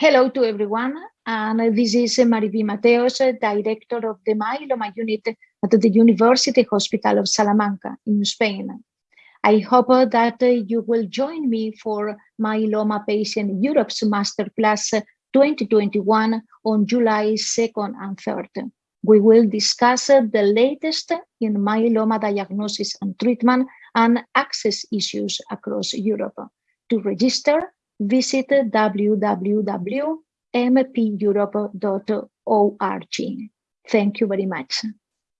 Hello to everyone, and this is Mariví Mateos, Director of the Myeloma Unit at the University Hospital of Salamanca in Spain. I hope that you will join me for Myeloma Patient Europe's Masterclass 2021 on July 2nd and 3rd. We will discuss the latest in myeloma diagnosis and treatment and access issues across Europe. To register, visit www.mpeurope.org. Thank you very much.